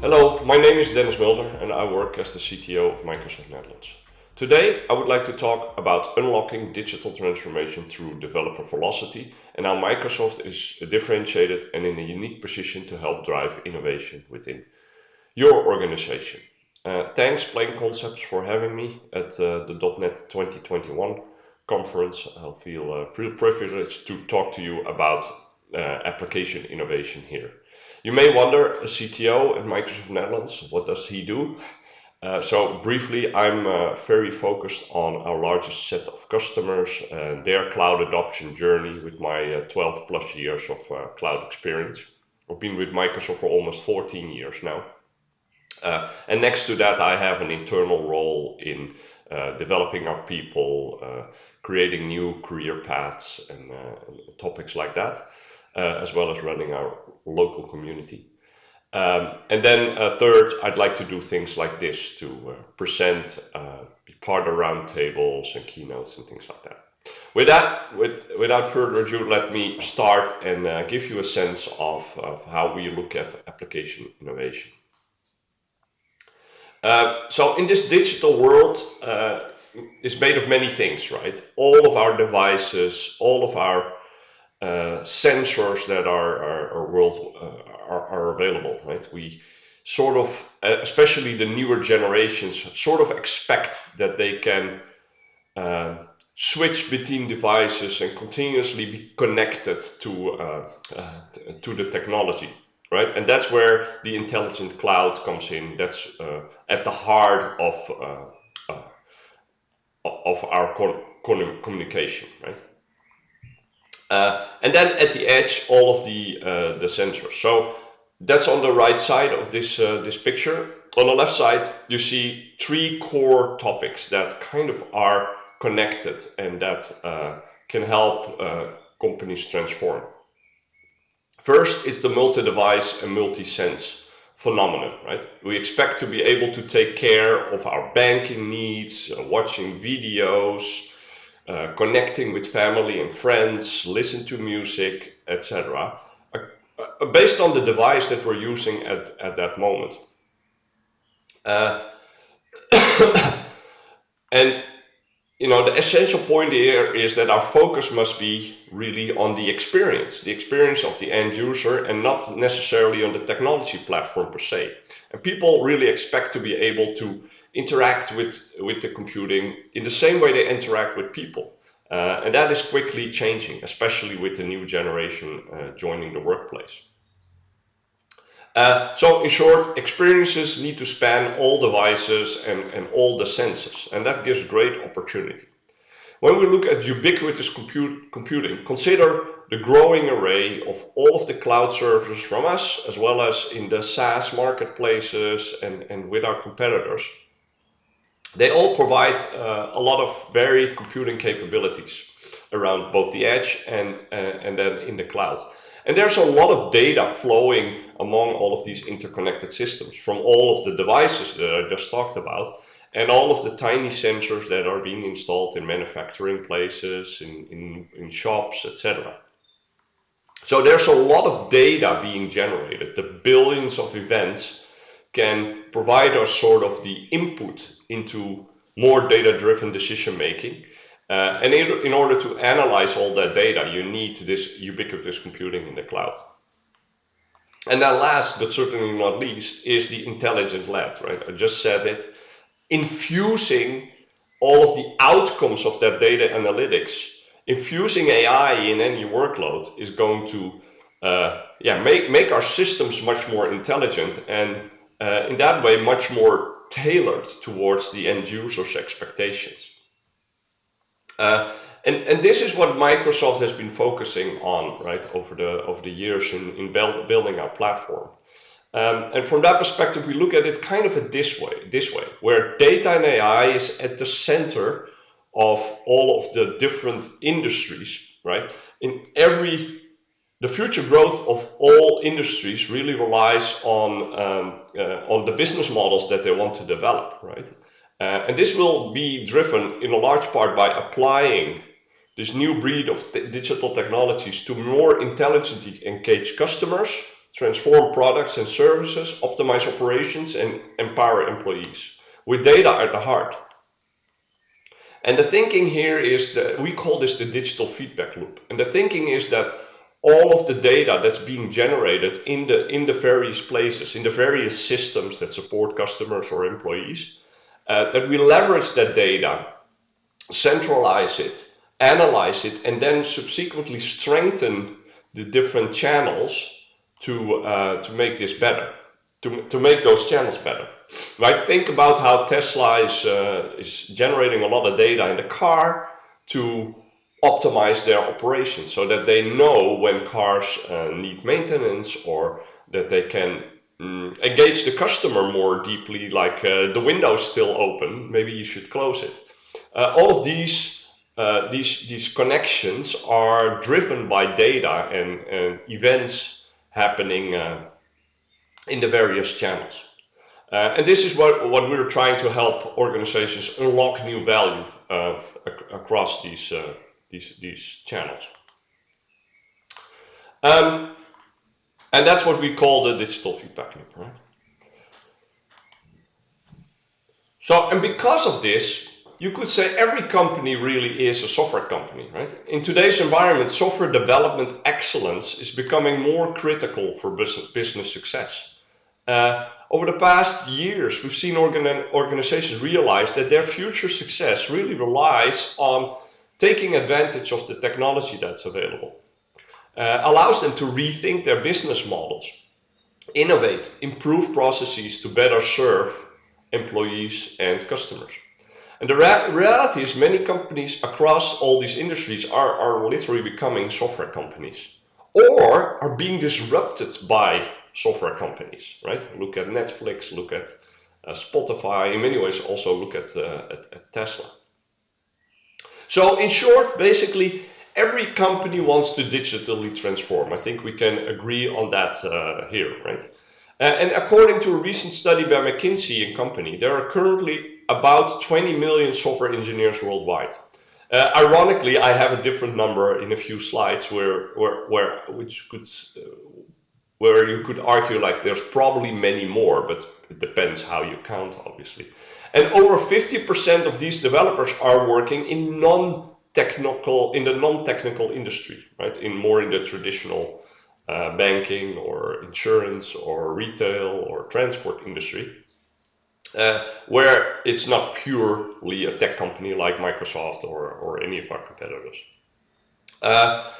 Hello, my name is Dennis Mulder and I work as the CTO of Microsoft Netherlands. Today I would like to talk about unlocking digital transformation through developer velocity and how Microsoft is differentiated and in a unique position to help drive innovation within your organization. Uh, thanks Plain Concepts for having me at uh, the .NET 2021 conference. I feel uh, privileged to talk to you about uh, application innovation here. You may wonder, a CTO at Microsoft Netherlands, what does he do? Uh, so briefly, I'm uh, very focused on our largest set of customers and their cloud adoption journey with my uh, 12 plus years of uh, cloud experience. I've been with Microsoft for almost 14 years now. Uh, and next to that, I have an internal role in uh, developing our people, creating new career paths and topics like that uh, as well as running our local community. Um, and then uh, third, I'd like to do things like this to uh, present, uh, be part of roundtables and keynotes and things like that. With that, with, without further ado, let me start and uh, give you a sense of, of, how we look at application innovation. Uh, so in this digital world, uh, it's made of many things, right? All of our devices, all of our uh, sensors that are are, are world uh, are, are, available. Right, we sort of, uh, especially the newer generations, sort of expect that they can uh, switch between devices and continuously be connected to uh, uh, to the technology. Right, and that's where the intelligent cloud comes in. That's at the heart of of our communication. Right. Uh, and then at the edge, all of the, uh, the sensors. So that's on the right side of this, uh, this picture. On the left side, you see three core topics that kind of are connected and that uh, can help uh, companies transform. First, it's the multi-device and multi-sense phenomenon, right? We expect to be able to take care of our banking needs, uh, watching videos, uh, connecting with family and friends, listen to music, etc. Uh, uh, based on the device that we're using at, at that moment. Uh, and you know, the essential point here is that our focus must be really on the experience, the experience of the end user and not necessarily on the technology platform per se. And people really expect to be able to interact with, with the computing in the same way they interact with people. Uh, and that is quickly changing, especially with the new generation uh, joining the workplace. Uh, so in short, experiences need to span all devices and, and all the senses, and that gives great opportunity. When we look at ubiquitous compute, computing, consider the growing array of all of the cloud services from us, as well as in the SaaS marketplaces and, and with our competitors. They all provide uh, a lot of varied computing capabilities around both the edge and, uh, and then in the cloud. And there's a lot of data flowing among all of these interconnected systems from all of the devices that I just talked about and all of the tiny sensors that are being installed in manufacturing places, in, in, in shops, etc. So there's a lot of data being generated. The billions of events can provide us sort of the input into more data-driven decision making. Uh, and in, in, order to analyze all that data, you need this ubiquitous computing in the cloud. And then last, but certainly not least, is the intelligent lab, right? I just said it. Infusing all of the outcomes of that data analytics, infusing AI in any workload is going to uh, yeah, make, make our systems much more intelligent and uh, in that way much more tailored towards the end user's expectations. Uh, and, and this is what Microsoft has been focusing on, right, over the over the years in, in building our platform. Um, and from that perspective, we look at it kind of this way, this way, where data and AI is at the center of all of the different industries, right? In every the future growth of all industries really relies on um, uh, on the business models that they want to develop, right? Uh, and this will be driven in a large part by applying this new breed of digital technologies to more intelligently engage customers, transform products and services, optimize operations, and empower employees with data at the heart. And the thinking here is that we call this the digital feedback loop. And the thinking is that all of the data that's being generated in the in the various places, in the various systems that support customers or employees, uh, that we leverage that data, centralize it, analyze it, and then subsequently strengthen the different channels to uh, to make this better, to to make those channels better. Right? Think about how Tesla is uh, is generating a lot of data in the car to optimize their operations so that they know when cars uh, need maintenance or that they can mm, engage the customer more deeply like uh, the window's still open maybe you should close it. Uh, all of these uh, these these connections are driven by data and, and events happening uh, in the various channels. Uh, and this is what, what we're trying to help organizations unlock new value ac across these these, these channels. Um, and that's what we call the digital feedback loop, right? So, and because of this, you could say every company really is a software company, right? In today's environment, software development excellence is becoming more critical for business, business success. Uh, over the past years, we've seen organ organizations realize that their future success really relies on taking advantage of the technology that's available uh, allows them to rethink their business models, innovate, improve processes to better serve employees and customers. And the reality is many companies across all these industries are, are literally becoming software companies or are being disrupted by software companies, right? Look at Netflix, look at uh, Spotify, in many ways also look at, uh, at, at Tesla. So in short, basically, every company wants to digitally transform. I think we can agree on that uh, here, right? Uh, and according to a recent study by McKinsey and Company, there are currently about 20 million software engineers worldwide. Uh, ironically, I have a different number in a few slides where, where, where which could, uh, where you could argue like there's probably many more, but it depends how you count, obviously. And over 50% of these developers are working in non-technical, in the non-technical industry, right? In more in the traditional uh, banking or insurance or retail or transport industry, uh, where it's not purely a tech company like Microsoft or, or any of our competitors. Uh,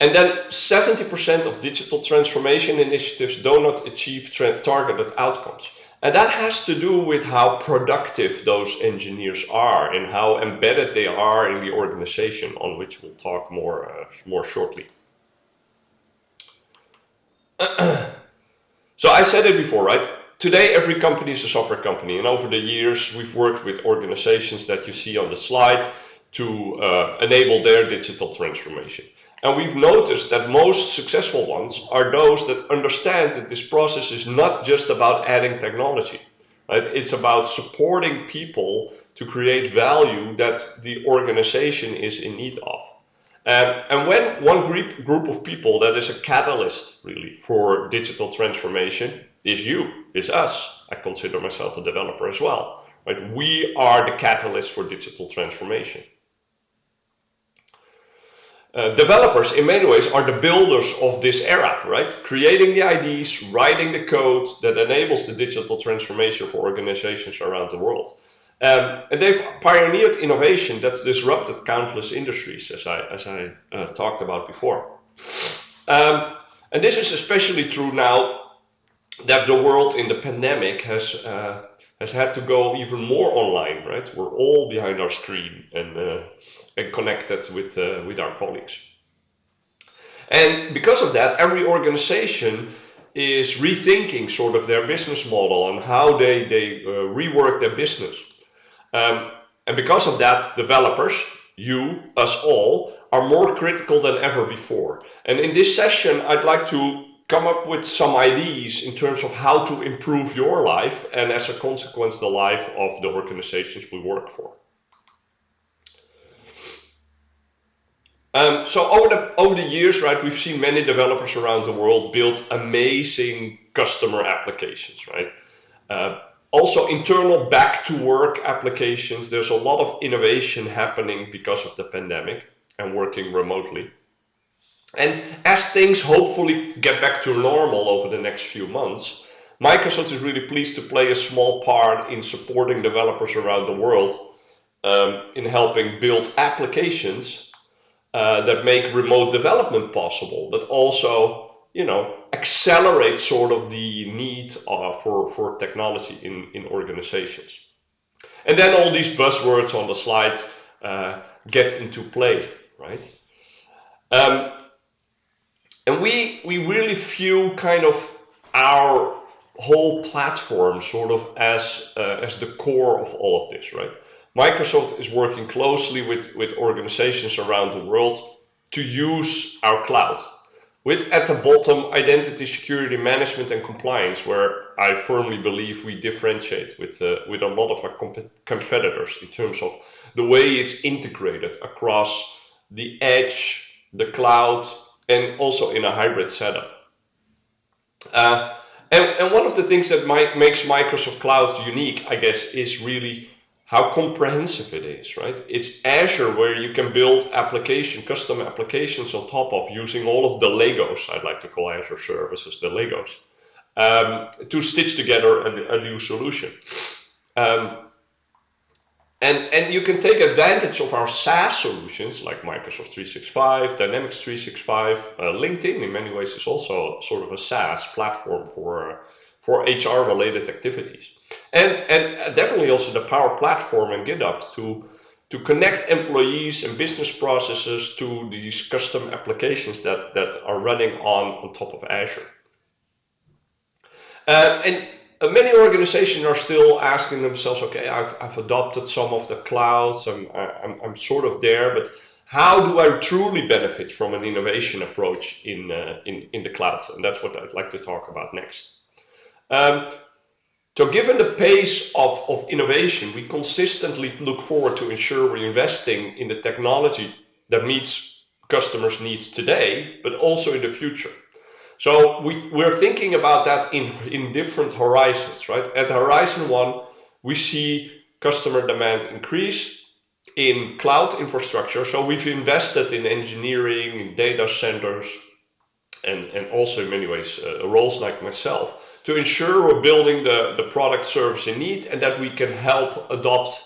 and then 70% of digital transformation initiatives do not achieve targeted outcomes. And that has to do with how productive those engineers are and how embedded they are in the organization, on which we'll talk more, uh, more shortly. so I said it before, right? Today, every company is a software company. And over the years, we've worked with organizations that you see on the slide to uh, enable their digital transformation. And we've noticed that most successful ones are those that understand that this process is not just about adding technology. Right? It's about supporting people to create value that the organization is in need of. Um, and when one group, group of people that is a catalyst really for digital transformation is you, is us. I consider myself a developer as well. Right? We are the catalyst for digital transformation. Uh, developers in many ways are the builders of this era, right? Creating the IDs, writing the code that enables the digital transformation for organizations around the world. Um, and they've pioneered innovation that's disrupted countless industries, as I, as I uh, talked about before. Um, and this is especially true now that the world in the pandemic has uh, has had to go even more online, right? We're all behind our screen and, uh, and connected with, uh, with our colleagues. And because of that, every organization is rethinking sort of their business model and how they, they uh, rework their business. Um, and because of that, developers, you, us all, are more critical than ever before. And in this session, I'd like to come up with some ideas in terms of how to improve your life and as a consequence the life of the organizations we work for. Um, so over the over the years, right, we've seen many developers around the world build amazing customer applications, right? Uh, also, internal back to work applications. There's a lot of innovation happening because of the pandemic and working remotely. And as things hopefully get back to normal over the next few months, Microsoft is really pleased to play a small part in supporting developers around the world um, in helping build applications uh, that make remote development possible, but also, you know, accelerate sort of the need uh, for, for technology in, in organizations. And then all these buzzwords on the slide uh, get into play, right? Um, and we, we really view kind of our whole platform sort of as, uh, as the core of all of this, right? Microsoft is working closely with, with organizations around the world to use our cloud. With at the bottom, identity security management and compliance, where I firmly believe we differentiate with, uh, with a lot of our comp competitors in terms of the way it's integrated across the edge, the cloud, and also in a hybrid setup. Uh, and, and one of the things that might, makes Microsoft Cloud unique, I guess, is really how comprehensive it is, right? It's Azure where you can build application, custom applications on top of using all of the Legos, I'd like to call Azure services the Legos, um, to stitch together a, a new solution. Um, and, and you can take advantage of our SaaS solutions like Microsoft 365, Dynamics 365, uh, LinkedIn in many ways is also sort of a SaaS platform for, for HR related activities. And, and definitely also the Power Platform and GitHub to, to connect employees and business processes to these custom applications that, that are running on, on top of Azure. Uh, and many organizations are still asking themselves, okay, I've, I've adopted some of the clouds, I'm, I'm, I'm sort of there, but how do I truly benefit from an innovation approach in, uh, in, in the cloud? And that's what I'd like to talk about next. Um, so given the pace of, of innovation, we consistently look forward to ensure we're investing in the technology that meets customers' needs today, but also in the future. So we, we're thinking about that in, in different horizons, right? At horizon one, we see customer demand increase in cloud infrastructure. So we've invested in engineering, in data centers, and, and also in many ways uh, roles like myself to ensure we're building the, the product service in need and that we can help adopt,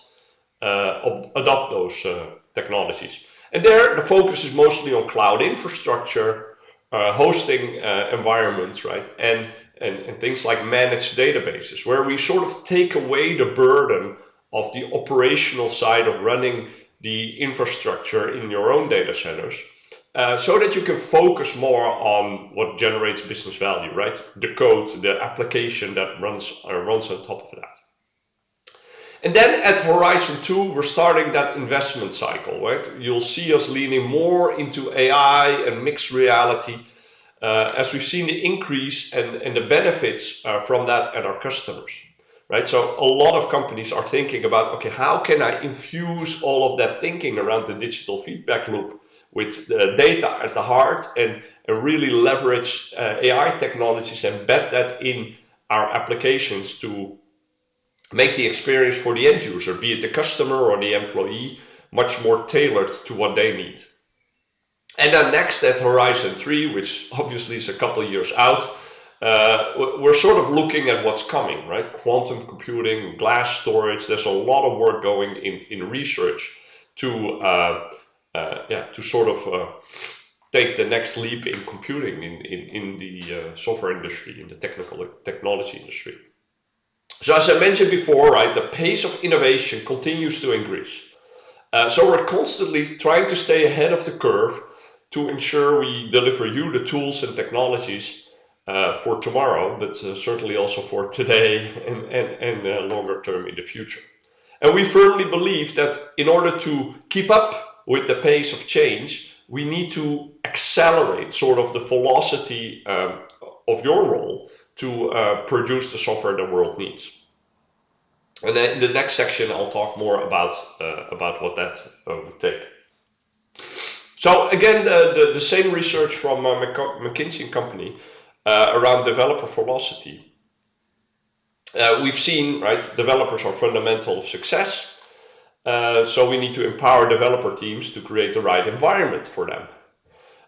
uh, adopt those uh, technologies. And there, the focus is mostly on cloud infrastructure, uh, hosting uh, environments, right? And, and, and things like managed databases, where we sort of take away the burden of the operational side of running the infrastructure in your own data centers. Uh, so that you can focus more on what generates business value, right? The code, the application that runs uh, runs on top of that. And then at Horizon 2, we're starting that investment cycle, right? You'll see us leaning more into AI and mixed reality uh, as we've seen the increase and, and the benefits uh, from that at our customers, right? So a lot of companies are thinking about, okay, how can I infuse all of that thinking around the digital feedback loop with the data at the heart and, and really leverage uh, AI technologies and embed that in our applications to make the experience for the end user, be it the customer or the employee, much more tailored to what they need. And then next at Horizon 3, which obviously is a couple years out, uh, we're sort of looking at what's coming, right? Quantum computing, glass storage, there's a lot of work going in, in research to, uh, uh, yeah, to sort of uh, take the next leap in computing in, in, in the uh, software industry, in the technical technology industry. So as I mentioned before, right, the pace of innovation continues to increase. Uh, so we're constantly trying to stay ahead of the curve to ensure we deliver you the tools and technologies uh, for tomorrow, but uh, certainly also for today and, and, and uh, longer term in the future. And we firmly believe that in order to keep up with the pace of change, we need to accelerate sort of the velocity um, of your role to uh, produce the software the world needs. And then in the next section, I'll talk more about, uh, about what that uh, would take. So again, the, the, same research from uh, McKinsey Company uh, around developer velocity. We've seen, right, developers are fundamental of success. So we need to empower developer teams to create the right environment for them.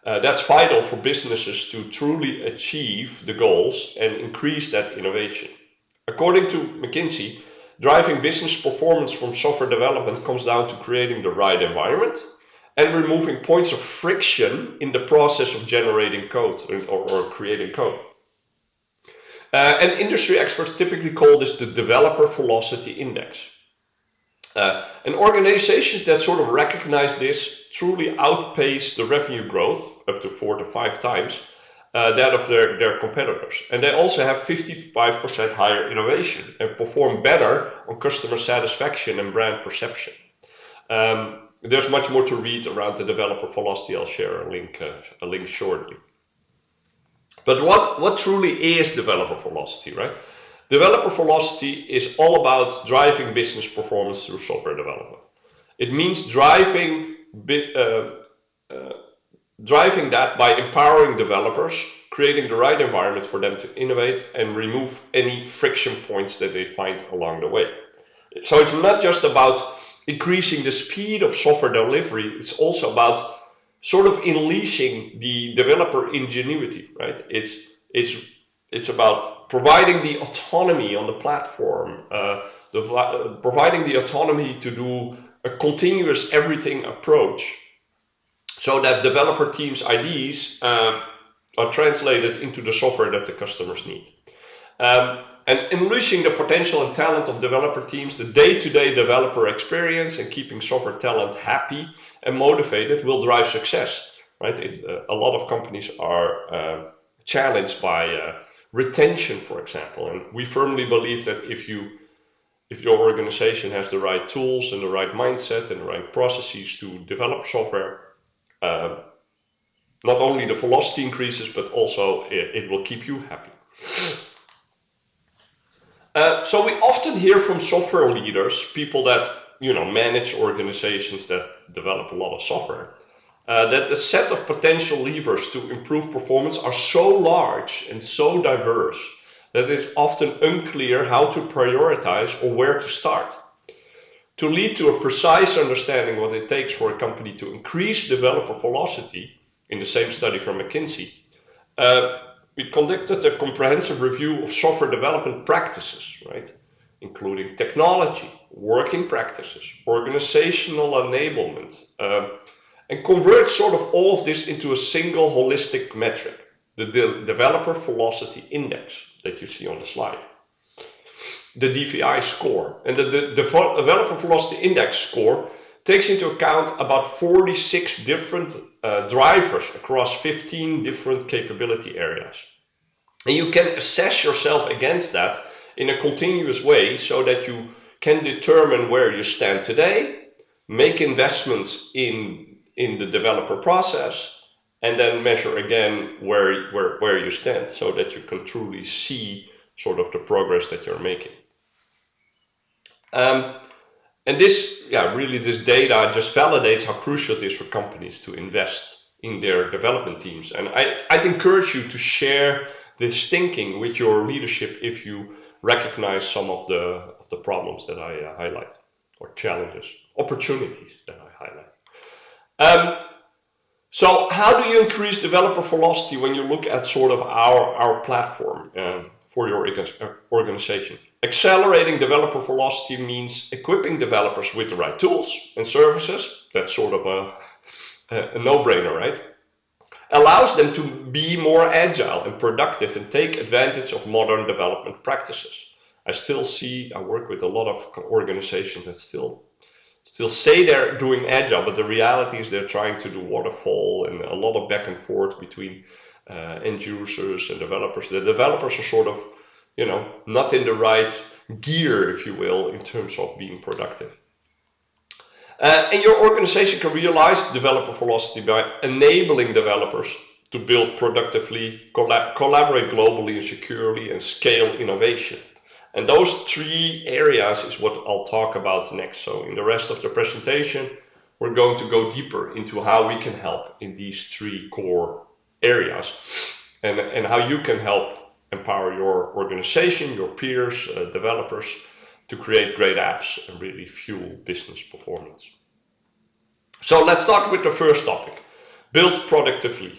Uh, that's vital for businesses to truly achieve the goals and increase that innovation. According to McKinsey, driving business performance from software development comes down to creating the right environment and removing points of friction in the process of generating code or, or creating code. Uh, and industry experts typically call this the developer velocity index. Uh, and organizations that sort of recognize this truly outpace the revenue growth up to four to five times uh, that of their, their competitors. And they also have 55% higher innovation and perform better on customer satisfaction and brand perception. Um, there's much more to read around the developer velocity. I'll share a link, uh, a link shortly. But what, what truly is developer velocity, right? Developer velocity is all about driving business performance through software development. It means driving, uh, uh, driving that by empowering developers, creating the right environment for them to innovate and remove any friction points that they find along the way. So it's not just about increasing the speed of software delivery, it's also about sort of unleashing the developer ingenuity, right? It's, it's, it's about providing the autonomy on the platform, uh, the, uh, providing the autonomy to do a continuous everything approach so that developer teams' IDs uh, are translated into the software that the customers need. Um, and unleashing the potential and talent of developer teams, the day-to-day -day developer experience and keeping software talent happy and motivated will drive success, right? It, uh, a lot of companies are uh, challenged by uh, retention, for example, and we firmly believe that if you if your organization has the right tools and the right mindset and the right processes to develop software, uh, not only the velocity increases, but also it, it will keep you happy. Uh, so we often hear from software leaders, people that you know manage organizations that develop a lot of software, uh, that the set of potential levers to improve performance are so large and so diverse that it's often unclear how to prioritize or where to start. To lead to a precise understanding what it takes for a company to increase developer velocity, in the same study from McKinsey, uh, we conducted a comprehensive review of software development practices, right? Including technology, working practices, organizational enablement, uh, and convert sort of all of this into a single holistic metric, the de developer velocity index that you see on the slide. The DVI score. And the, the, developer velocity index score takes into account about 46 different uh, drivers across 15 different capability areas. And you can assess yourself against that in a continuous way so that you can determine where you stand today, make investments in, in the developer process, and then measure again where, where, where you stand so that you can truly see sort of the progress that you're making. Um, and this, yeah, really this data just validates how crucial it is for companies to invest in their development teams. And I, I'd encourage you to share this thinking with your leadership if you recognize some of the, of the problems that I uh, highlight, or challenges, opportunities that I highlight. Um, so how do you increase developer velocity when you look at sort of our, our platform um, for your uh, organization? Accelerating developer velocity means equipping developers with the right tools and services. That's sort of a, a no-brainer, right? Allows them to be more agile and productive and take advantage of modern development practices. I still see, I work with a lot of organizations that still still say they're doing agile, but the reality is they're trying to do waterfall and a lot of back and forth between uh, end users and developers. The developers are sort of you know, not in the right gear, if you will, in terms of being productive. Uh, and your organization can realize developer velocity by enabling developers to build productively, collab collaborate globally and securely, and scale innovation. And those three areas is what I'll talk about next. So in the rest of the presentation, we're going to go deeper into how we can help in these three core areas and, and how you can help empower your organization, your peers, uh, developers to create great apps and really fuel business performance. So let's start with the first topic, build productively.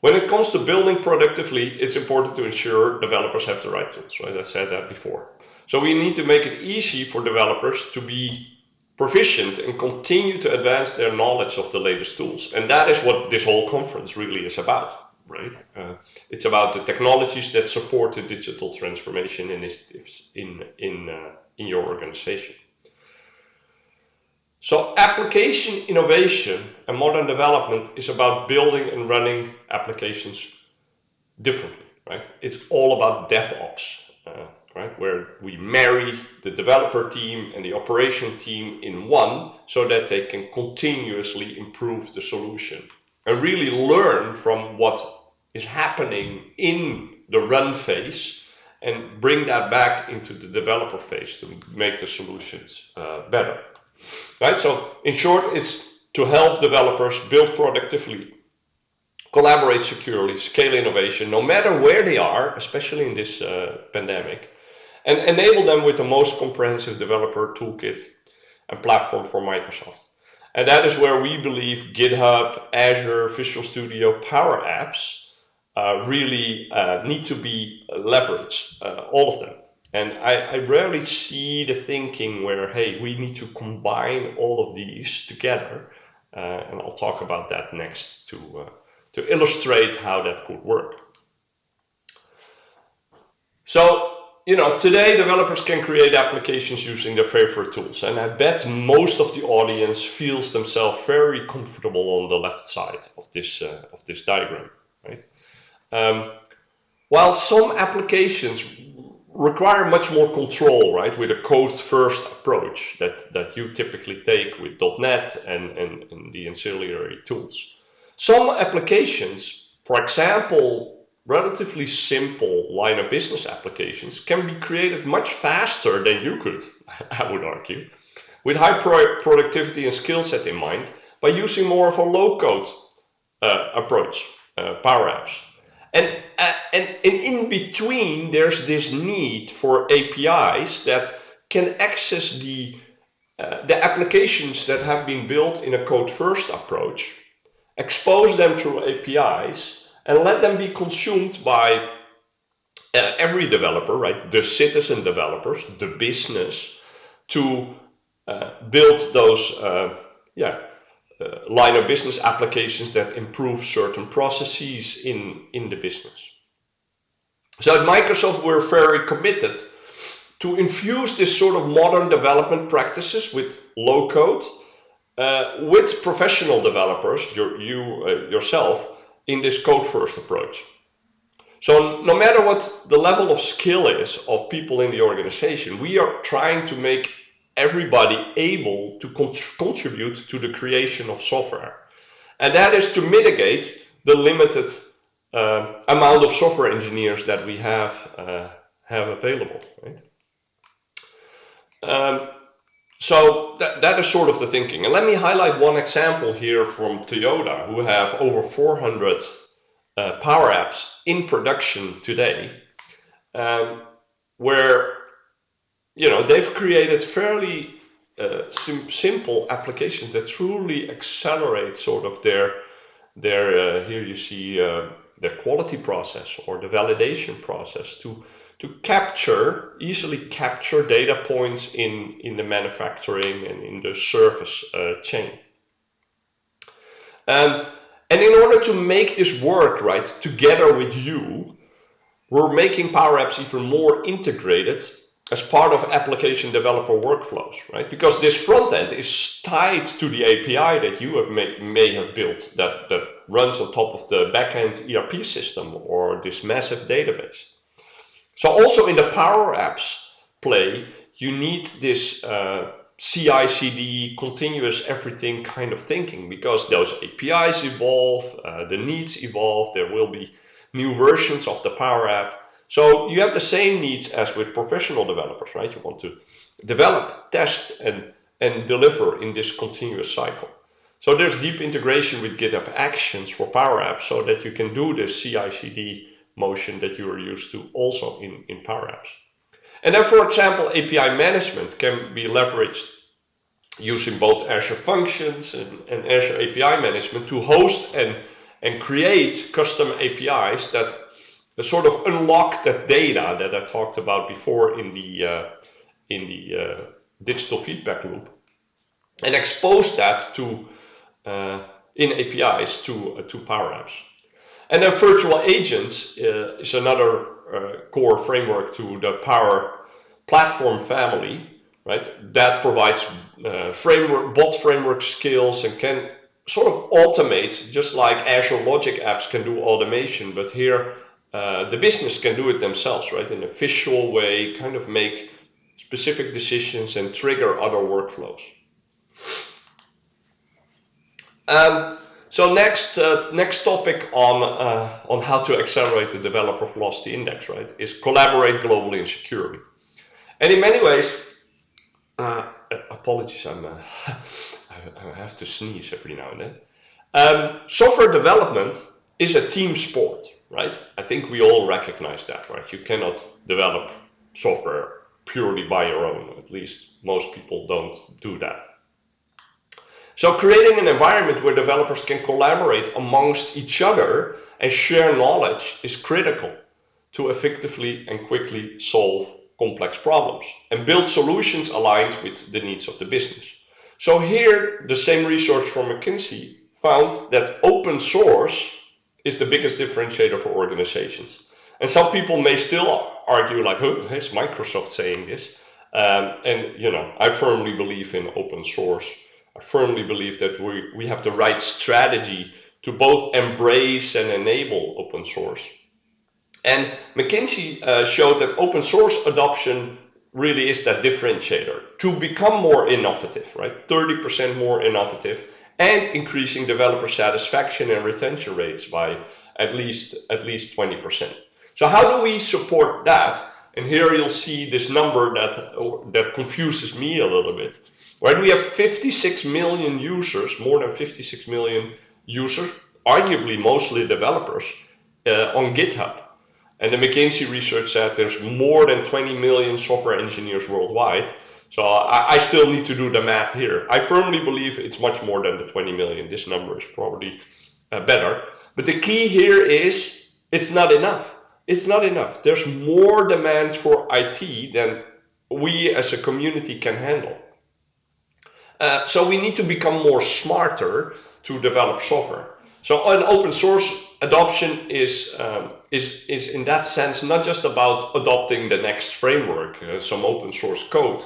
When it comes to building productively, it's important to ensure developers have the right tools, right? I said that before. So we need to make it easy for developers to be proficient and continue to advance their knowledge of the latest tools. And that is what this whole conference really is about, right? Uh, it's about the technologies that support the digital transformation initiatives in, in, uh, in your organization. So application innovation and modern development is about building and running applications differently, right? It's all about DevOps. Uh, right? Where we marry the developer team and the operation team in one so that they can continuously improve the solution and really learn from what is happening in the run phase and bring that back into the developer phase to make the solutions uh, better. Right? So in short, it's to help developers build productively, collaborate securely, scale innovation, no matter where they are, especially in this uh, pandemic, and enable them with the most comprehensive developer toolkit and platform for Microsoft. And that is where we believe GitHub, Azure, Visual Studio, Power Apps uh, really uh, need to be leveraged, uh, all of them. And I, I, rarely see the thinking where, hey, we need to combine all of these together. Uh, and I'll talk about that next to, uh, to illustrate how that could work. So you know, today developers can create applications using their favorite tools. And I bet most of the audience feels themselves very comfortable on the left side of this, uh, of this diagram, right? Um, while some applications require much more control, right, with a code-first approach that, that you typically take with .NET and, and, and the ancillary tools. Some applications, for example, relatively simple line of business applications can be created much faster than you could, I would argue, with high pro productivity and skill set in mind by using more of a low code uh, approach, uh, Power Apps. And, uh, and, and in between, there's this need for APIs that can access the, uh, the applications that have been built in a code first approach, expose them through APIs, and let them be consumed by uh, every developer, right? The citizen developers, the business, to uh, build those, uh, yeah, uh, line of business applications that improve certain processes in, in the business. So at Microsoft, we're very committed to infuse this sort of modern development practices with low code, uh, with professional developers, your, you uh, yourself, in this code first approach. So no matter what the level of skill is of people in the organization, we are trying to make everybody able to contribute to the creation of software. And that is to mitigate the limited uh, amount of software engineers that we have, uh, have available. Right? Um, so that, that is sort of the thinking. And let me highlight one example here from Toyota, who have over 400 uh, Power Apps in production today, um, where you know they've created fairly uh, sim simple applications that truly accelerate sort of their their uh, here you see uh, their quality process or the validation process to to capture, easily capture data points in, in the manufacturing and in the service uh, chain. Um, and in order to make this work, right, together with you, we're making Power Apps even more integrated as part of application developer workflows, right? Because this front end is tied to the API that you have may, may have built that, that runs on top of the backend ERP system or this massive database. So also in the Power Apps play, you need this uh, CI, CD, continuous everything kind of thinking because those APIs evolve, uh, the needs evolve, there will be new versions of the Power App. So you have the same needs as with professional developers, right? You want to develop, test, and, and deliver in this continuous cycle. So there's deep integration with GitHub Actions for Power Apps so that you can do this CI/CD motion that you are used to also in, in Power Apps. And then, for example, API management can be leveraged using both Azure Functions and, and Azure API management to host and, and create custom APIs that sort of unlock that data that I talked about before in the, uh, in the uh, digital feedback loop and expose that to uh, in APIs to, uh, to Power Apps. And then virtual agents uh, is another uh, core framework to the Power Platform family, right? That provides uh, framework, bot framework skills and can sort of automate, just like Azure Logic apps can do automation, but here uh, the business can do it themselves, right? In a visual way, kind of make specific decisions and trigger other workflows. Um, so next, uh, next topic on uh, on how to accelerate the developer velocity index, right, is collaborate globally and securely. And in many ways, uh, apologies, I'm uh, I have to sneeze every now and then. Um, software development is a team sport, right? I think we all recognize that, right? You cannot develop software purely by your own. At least most people don't do that. So creating an environment where developers can collaborate amongst each other and share knowledge is critical to effectively and quickly solve complex problems and build solutions aligned with the needs of the business. So here, the same research from McKinsey found that open source is the biggest differentiator for organizations. And some people may still argue like, oh, is Microsoft saying this? Um, and, you know, I firmly believe in open source I firmly believe that we, we have the right strategy to both embrace and enable open source. And McKinsey uh, showed that open source adoption really is that differentiator to become more innovative, right? 30% more innovative and increasing developer satisfaction and retention rates by at least at least 20%. So how do we support that? And here you'll see this number that that confuses me a little bit. Right, we have 56 million users, more than 56 million users, arguably mostly developers, uh, on GitHub. And the McKinsey research said there's more than 20 million software engineers worldwide. So I, I, still need to do the math here. I firmly believe it's much more than the 20 million. This number is probably uh, better. But the key here is it's not enough. It's not enough. There's more demand for IT than we as a community can handle. Uh, so we need to become more smarter to develop software. So an open source adoption is, um, is, is in that sense not just about adopting the next framework, uh, some open source code.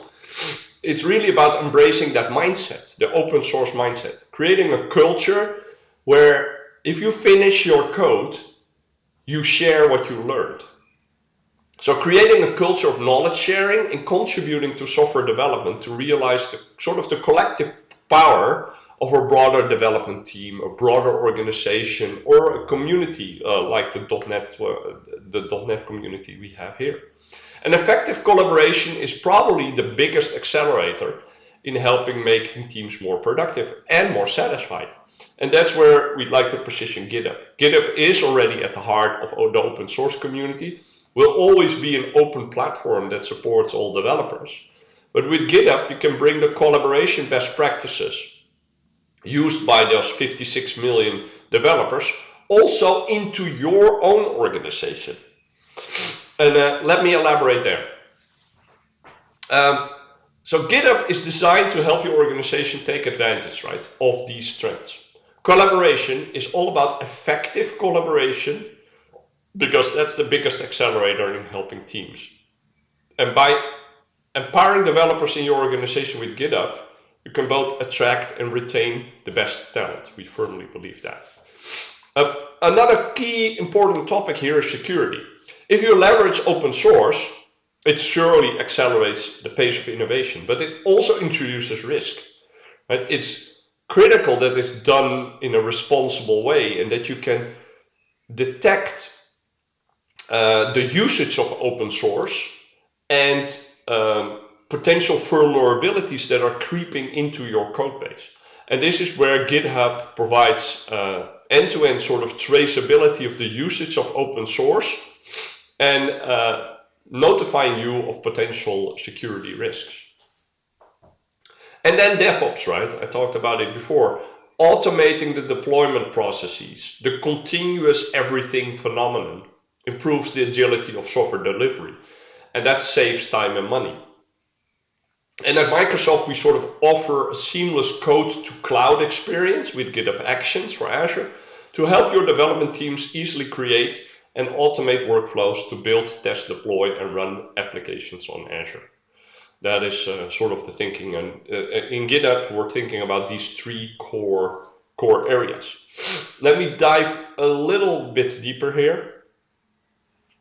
It's really about embracing that mindset, the open source mindset, creating a culture where if you finish your code, you share what you learned. So creating a culture of knowledge sharing and contributing to software development to realize the sort of the collective power of a broader development team, a broader organization, or a community uh, like the .NET, uh, the .NET community we have here. An effective collaboration is probably the biggest accelerator in helping making teams more productive and more satisfied. And that's where we'd like to position GitHub. GitHub is already at the heart of the open source community, will always be an open platform that supports all developers. But with GitHub, you can bring the collaboration best practices used by those 56 million developers also into your own organization. And uh, let me elaborate there. Um, so GitHub is designed to help your organization take advantage, right, of these strengths. Collaboration is all about effective collaboration because that's the biggest accelerator in helping teams. And by empowering developers in your organization with GitHub, you can both attract and retain the best talent. We firmly believe that. Uh, another key important topic here is security. If you leverage open source, it surely accelerates the pace of innovation, but it also introduces risk. Right? It's critical that it's done in a responsible way and that you can detect uh, the usage of open source and um, potential vulnerabilities that are creeping into your code base. And this is where GitHub provides uh, end-to-end -end sort of traceability of the usage of open source and uh, notifying you of potential security risks. And then DevOps, right? I talked about it before. Automating the deployment processes, the continuous everything phenomenon improves the agility of software delivery. And that saves time and money. And at Microsoft, we sort of offer a seamless code to cloud experience with GitHub Actions for Azure to help your development teams easily create and automate workflows to build, test, deploy, and run applications on Azure. That is uh, sort of the thinking. And uh, in GitHub, we're thinking about these three core, core areas. Let me dive a little bit deeper here.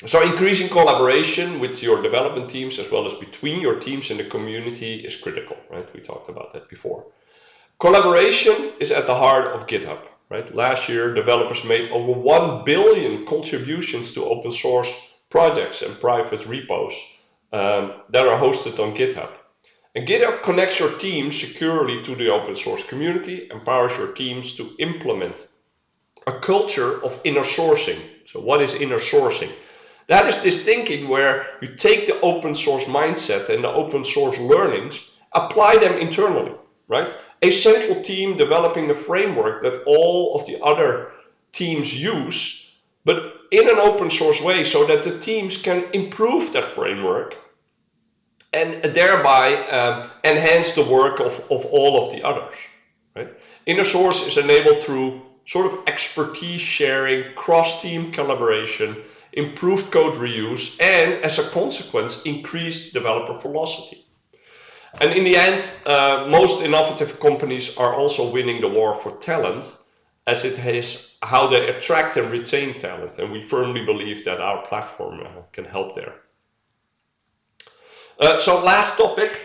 So increasing collaboration with your development teams as well as between your teams and the community is critical, right? We talked about that before. Collaboration is at the heart of GitHub, right? Last year, developers made over 1 billion contributions to open source projects and private repos um, that are hosted on GitHub. And GitHub connects your team securely to the open source community, empowers your teams to implement a culture of inner sourcing. So what is inner sourcing? That is this thinking where you take the open source mindset and the open source learnings, apply them internally, right? A central team developing a framework that all of the other teams use, but in an open source way so that the teams can improve that framework and thereby um, enhance the work of, of all of the others. Right? Inner source is enabled through sort of expertise sharing, cross-team collaboration, improved code reuse, and as a consequence, increased developer velocity. And in the end, uh, most innovative companies are also winning the war for talent, as it is how they attract and retain talent. And we firmly believe that our platform uh, can help there. Uh, so last topic,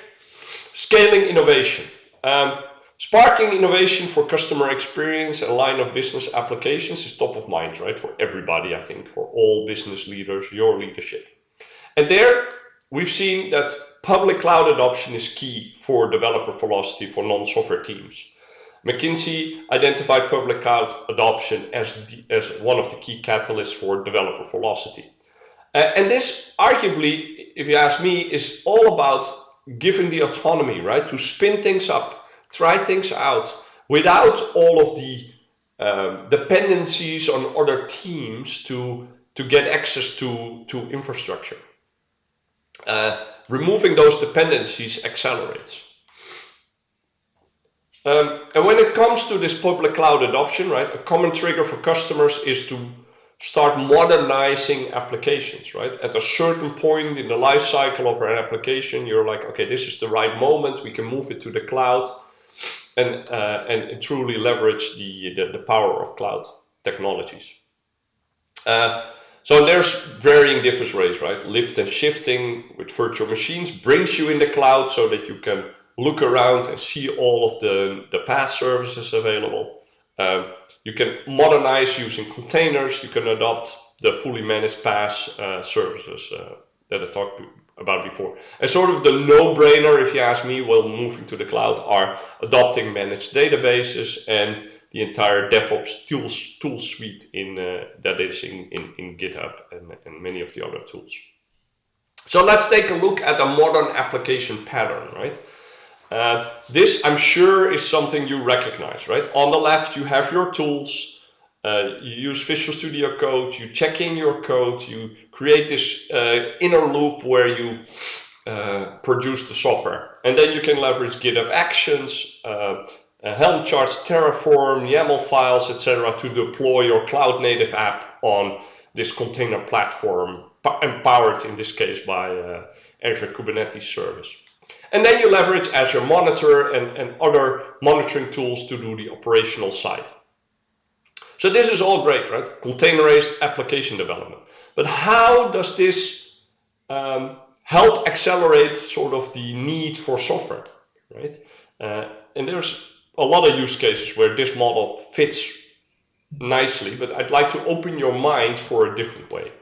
scaling innovation. Um, Sparking innovation for customer experience and line of business applications is top of mind, right? For everybody, I think, for all business leaders, your leadership. And there we've seen that public cloud adoption is key for developer velocity for non-software teams. McKinsey identified public cloud adoption as, the, as one of the key catalysts for developer velocity. Uh, and this arguably, if you ask me, is all about giving the autonomy, right? To spin things up try things out without all of the um, dependencies on other teams to, to get access to, to infrastructure. Uh, removing those dependencies accelerates. Um, and when it comes to this public cloud adoption, right, a common trigger for customers is to start modernizing applications, right? At a certain point in the life cycle of an application, you're like, okay, this is the right moment. We can move it to the cloud and, uh, and truly leverage the, the, the, power of cloud technologies. Uh, so there's varying different ways, right? Lift and shifting with virtual machines brings you in the cloud so that you can look around and see all of the, the PaaS services available. Um, you can modernize using containers. You can adopt the fully managed PaaS uh, services uh, that I talked about before. And sort of the no-brainer, if you ask me, while moving to the cloud are adopting managed databases and the entire DevOps tools tool suite in uh, that is in, in, in GitHub and, and many of the other tools. So let's take a look at a modern application pattern, right? Uh, this, I'm sure, is something you recognize, right? On the left, you have your tools. Uh, you use Visual Studio Code, you check in your code, you create this uh, inner loop where you uh, produce the software. And then you can leverage GitHub Actions, uh, uh, Helm charts, Terraform, YAML files, etc. to deploy your cloud native app on this container platform, empowered in this case by Azure Kubernetes Service. And then you leverage Azure Monitor and, and other monitoring tools to do the operational side. So this is all great, right? Containerized application development. But how does this um, help accelerate sort of the need for software, right? Uh, and there's a lot of use cases where this model fits nicely, but I'd like to open your mind for a different way.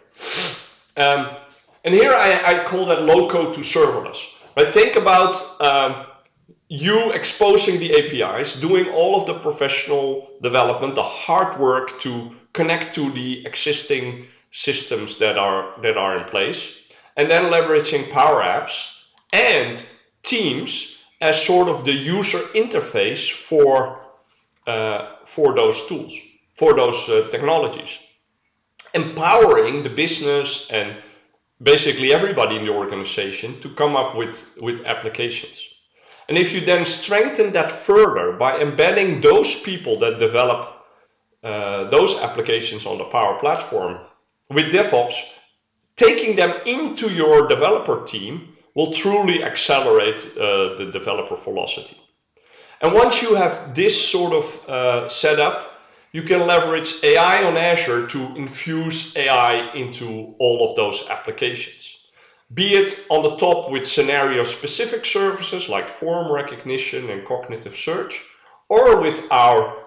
Um, and here I, I, call that low code to serverless. But think about um, you exposing the APIs, doing all of the professional development, the hard work to connect to the existing systems that are that are in place, and then leveraging Power Apps and Teams as sort of the user interface for uh, for those tools, for those uh, technologies, empowering the business and basically everybody in the organization to come up with with applications. And if you then strengthen that further by embedding those people that develop uh, those applications on the Power Platform with DevOps, taking them into your developer team will truly accelerate uh, the developer velocity. And once you have this sort of uh, set up, you can leverage AI on Azure to infuse AI into all of those applications. Be it on the top with scenario specific services like form recognition and cognitive search, or with our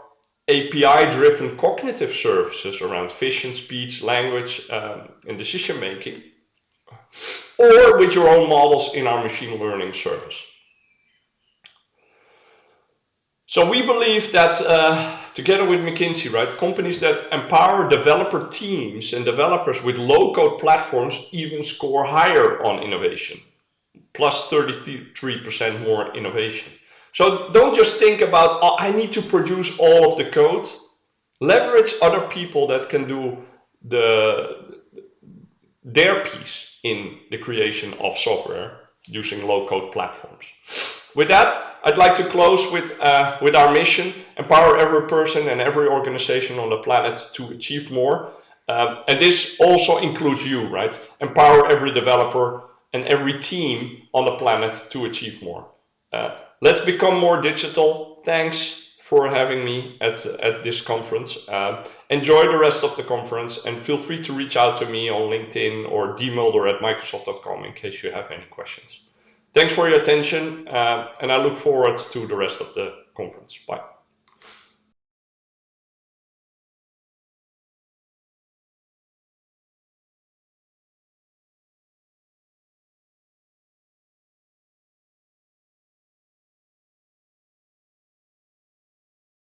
API-driven cognitive services around vision, speech, language, um, and decision making, or with your own models in our machine learning service. So we believe that uh, together with McKinsey, right, companies that empower developer teams and developers with low-code platforms even score higher on innovation, plus 33% more innovation. So don't just think about, oh, I need to produce all of the code. Leverage other people that can do the their piece in the creation of software using low-code platforms. With that, I'd like to close with, uh, with our mission, empower every person and every organization on the planet to achieve more. Um, and this also includes you, right? Empower every developer and every team on the planet to achieve more. Uh, let's become more digital. Thanks for having me at, at this conference. Uh, enjoy the rest of the conference and feel free to reach out to me on LinkedIn or dmulder at microsoft.com in case you have any questions. Thanks for your attention uh, and I look forward to the rest of the conference. Bye.